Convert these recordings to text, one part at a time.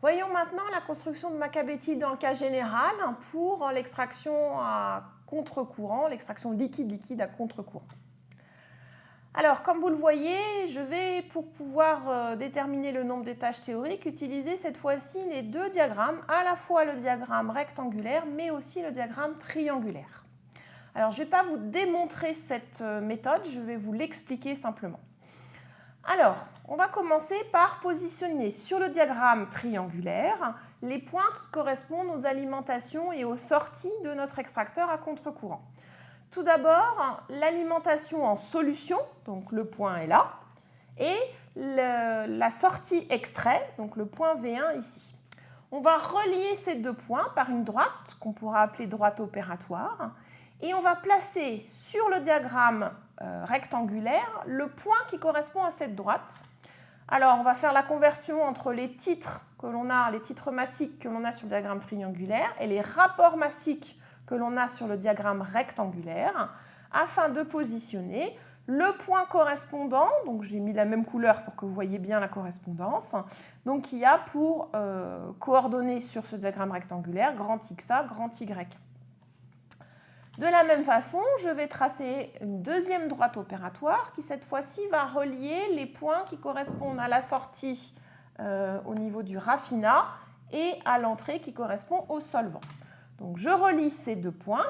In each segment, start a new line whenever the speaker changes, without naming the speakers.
Voyons maintenant la construction de macabéthyl dans le cas général pour l'extraction à contre-courant, l'extraction liquide-liquide à contre-courant. Alors, comme vous le voyez, je vais, pour pouvoir euh, déterminer le nombre d'étages théoriques, utiliser cette fois-ci les deux diagrammes, à la fois le diagramme rectangulaire, mais aussi le diagramme triangulaire. Alors, je ne vais pas vous démontrer cette euh, méthode, je vais vous l'expliquer simplement. Alors, on va commencer par positionner sur le diagramme triangulaire les points qui correspondent aux alimentations et aux sorties de notre extracteur à contre-courant. Tout d'abord, l'alimentation en solution, donc le point est là, et la sortie extrait, donc le point V1 ici. On va relier ces deux points par une droite, qu'on pourra appeler droite opératoire, et on va placer sur le diagramme euh, rectangulaire le point qui correspond à cette droite. Alors, on va faire la conversion entre les titres que l'on a, les titres massiques que l'on a sur le diagramme triangulaire et les rapports massiques que l'on a sur le diagramme rectangulaire afin de positionner le point correspondant, donc j'ai mis la même couleur pour que vous voyez bien la correspondance, donc qui a pour euh, coordonnées sur ce diagramme rectangulaire grand XA, grand Y. De la même façon, je vais tracer une deuxième droite opératoire qui cette fois-ci va relier les points qui correspondent à la sortie euh, au niveau du raffinat et à l'entrée qui correspond au solvant. Donc je relie ces deux points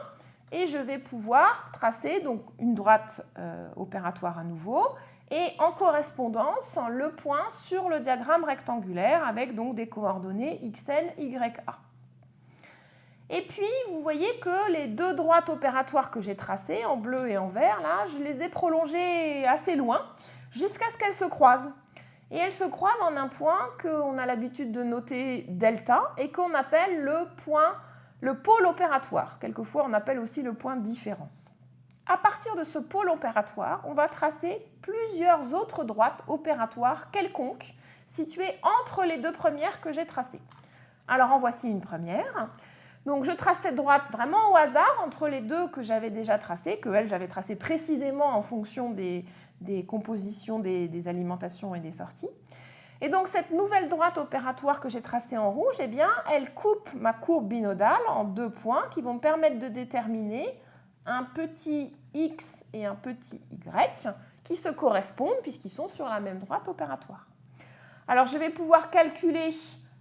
et je vais pouvoir tracer une droite euh, opératoire à nouveau et en correspondance le point sur le diagramme rectangulaire avec donc des coordonnées xn, ya. Et puis, vous voyez que les deux droites opératoires que j'ai tracées, en bleu et en vert, là, je les ai prolongées assez loin, jusqu'à ce qu'elles se croisent. Et elles se croisent en un point qu'on a l'habitude de noter delta et qu'on appelle le point le pôle opératoire, quelquefois on appelle aussi le point différence. À partir de ce pôle opératoire, on va tracer plusieurs autres droites opératoires quelconques situées entre les deux premières que j'ai tracées. Alors en voici une première. Donc je trace cette droite vraiment au hasard entre les deux que j'avais déjà tracées, que elles j'avais tracées précisément en fonction des, compositions des alimentations et des sorties. Et donc cette nouvelle droite opératoire que j'ai tracée en rouge, eh bien, elle coupe ma courbe binodale en deux points qui vont me permettre de déterminer un petit x et un petit y qui se correspondent puisqu'ils sont sur la même droite opératoire. Alors je vais pouvoir calculer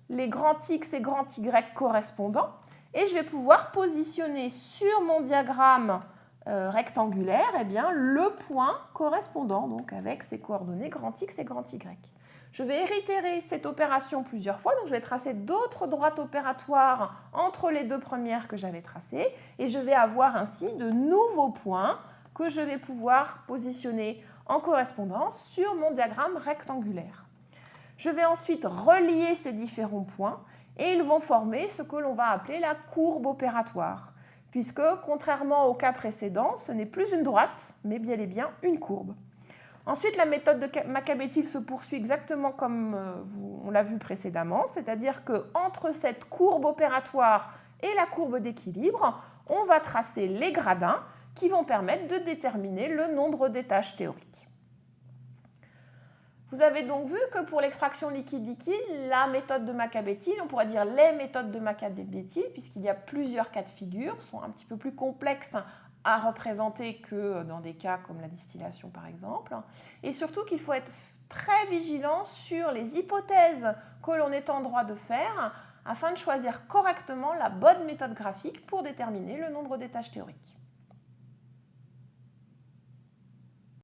les grands x et grands y correspondants et je vais pouvoir positionner sur mon diagramme euh, rectangulaire eh bien, le point correspondant donc avec ses coordonnées grand x et grand y. Je vais réitérer cette opération plusieurs fois, donc je vais tracer d'autres droites opératoires entre les deux premières que j'avais tracées et je vais avoir ainsi de nouveaux points que je vais pouvoir positionner en correspondance sur mon diagramme rectangulaire. Je vais ensuite relier ces différents points et ils vont former ce que l'on va appeler la courbe opératoire, puisque contrairement au cas précédent, ce n'est plus une droite, mais bien et bien une courbe. Ensuite, la méthode de Macabétil se poursuit exactement comme euh, on l'a vu précédemment, c'est-à-dire qu'entre cette courbe opératoire et la courbe d'équilibre, on va tracer les gradins qui vont permettre de déterminer le nombre d'étages théoriques. Vous avez donc vu que pour l'extraction liquide-liquide, la méthode de Macabétil, on pourrait dire les méthodes de Macabétil, puisqu'il y a plusieurs cas de figure, sont un petit peu plus complexes à représenter que dans des cas comme la distillation par exemple. Et surtout qu'il faut être très vigilant sur les hypothèses que l'on est en droit de faire afin de choisir correctement la bonne méthode graphique pour déterminer le nombre d'étages théoriques.